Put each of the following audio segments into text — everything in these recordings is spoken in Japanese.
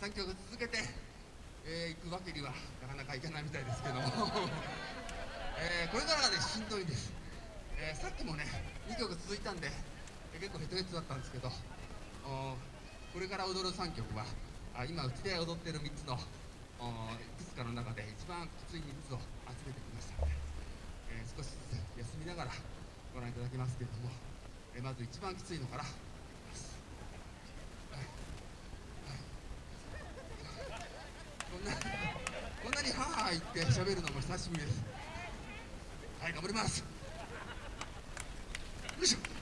3曲続けて、えー、行くわけにはなかなかいかないみたいですけども、えー、これからがねしんどいんです、えー、さっきもね2曲続いたんで、えー、結構ヘトヘトだったんですけどこれから踊る3曲はあ今うちで踊ってる3つのいくつかの中で一番きつい3つを集めてきましたので、えー、少しずつ休みながらご覧いただきますけれども、え、まず一番きついのからこんなこんなにハーハー言って喋るのも久しぶりです。はい頑張ります。よいしょ。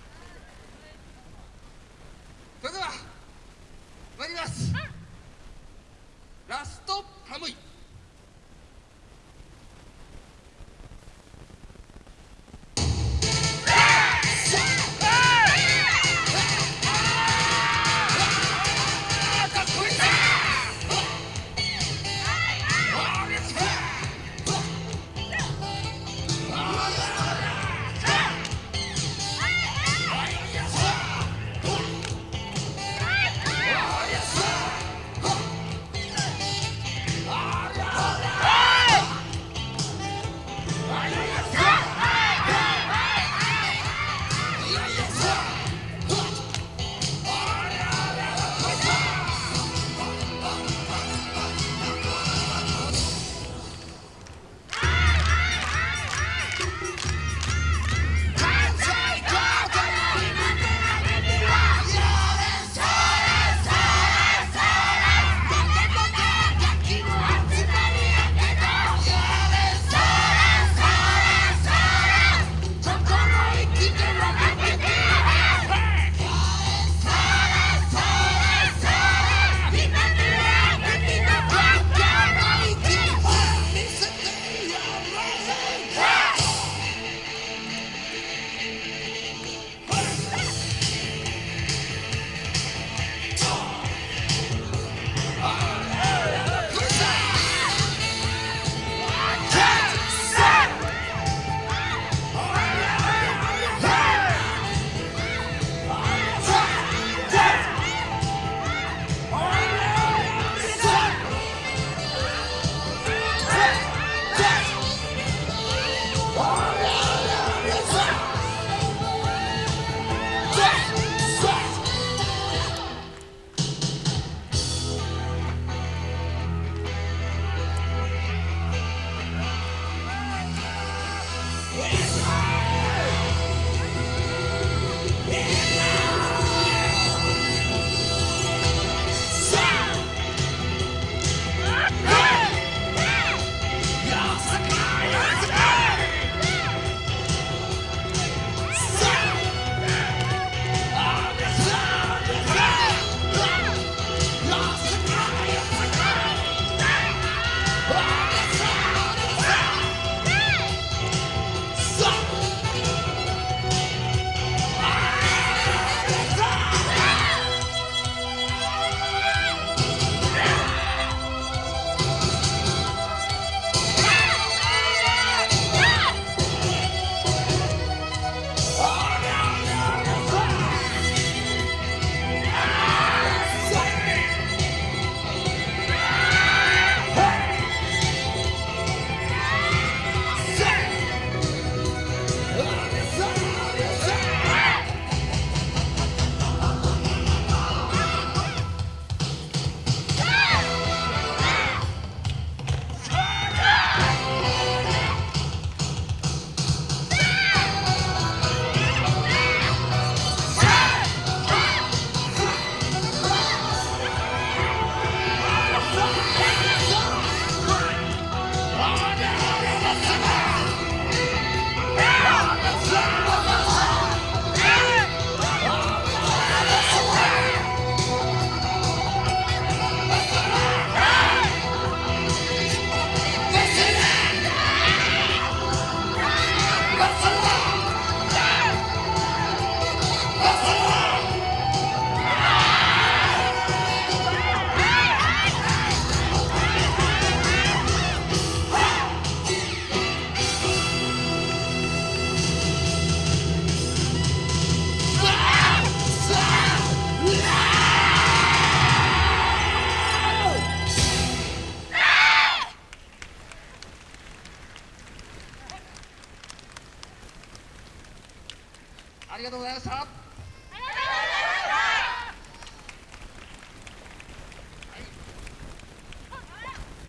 りがとうございました。